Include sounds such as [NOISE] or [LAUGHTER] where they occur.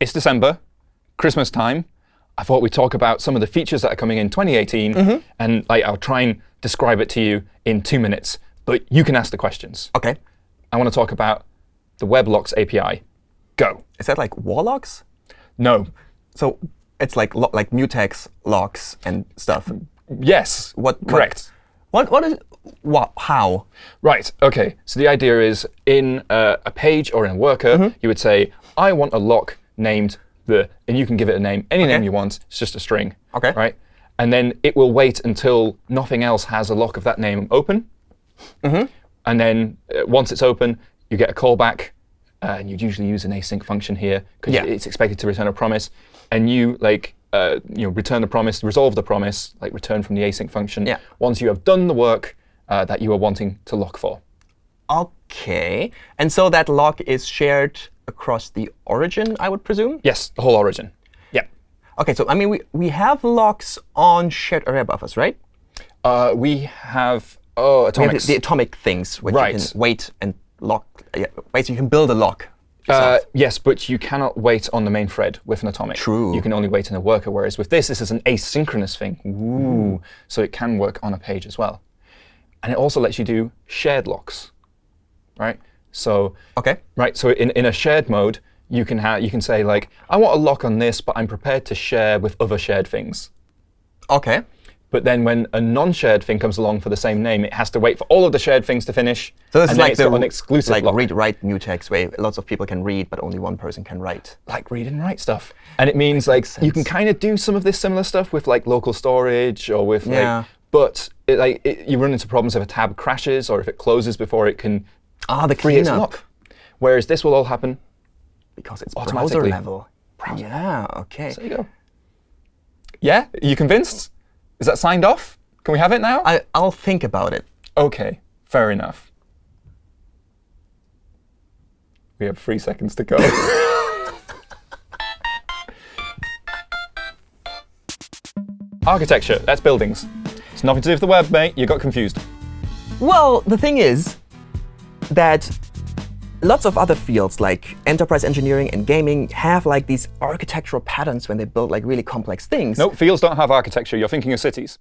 it's December, Christmas time. I thought we'd talk about some of the features that are coming in 2018. And like, I'll try and describe it to you in two minutes. But you can ask the questions. OK. I want to talk about the WebLocks API. Go. Is that like warlocks? No. So it's like lo like mutex locks and stuff. Yes. What? what- Correct. What? What is? What? How? Right. OK. So the idea is in uh, a page or in a worker, you would say, I want a lock named the, and you can give it a name, any name you want. It's just a string. OK. Right. And then it will wait until nothing else has a lock of that name open. And then uh, once it's open, you get a callback. Uh, and you'd usually use an async function here because Yeah. it's expected to return a promise. And you like uh, you know return the promise, resolve the promise, like return from the async function. Yeah. Once you have done the work uh, that you are wanting to lock for. OK. And so that lock is shared across the origin, I would presume? Yes, the whole origin. Yeah. OK, so I mean, we, we have locks on shared array buffers, right? Uh, we have oh We have the, the atomic things, which Right. you can wait and lock. Yeah, wait, so you can build a lock. Uh, yes, but you cannot wait on the main thread with an atomic. True. You can only wait in a worker, whereas with this, this is an asynchronous thing. Ooh. So it can work on a page as well. And it also lets you do shared locks, right? So OK. right, so in, in a shared mode, you can have you can say like, I want a lock on this, but I'm prepared to share with other shared things. OK. But then when a non-shared thing comes along for the same name, it has to wait for all of the shared things to finish. So this is like the an exclusive like lock. read-write mutex, where lots of people can read, but only one person can write. like read and write stuff. And it means like you can kind of do some of this similar stuff with like local storage or with Yeah. like, but it, like it, you run into problems if a tab crashes or if it closes before it can Ah, the free its cleanup. lock. Whereas this will all happen. Because it's browser Automatically. level. Yeah, OK. There you go. Yeah, Are you convinced? Is that signed off? Can we have it now? I, I'll think about it. OK, fair enough. We have three seconds to go. [LAUGHS] Architecture, that's buildings. It's nothing to do with the web, mate. You got confused. Well, the thing is that lots of other fields like enterprise engineering and gaming have like these architectural patterns when they build like really complex things. No, fields don't have architecture. You're thinking of cities.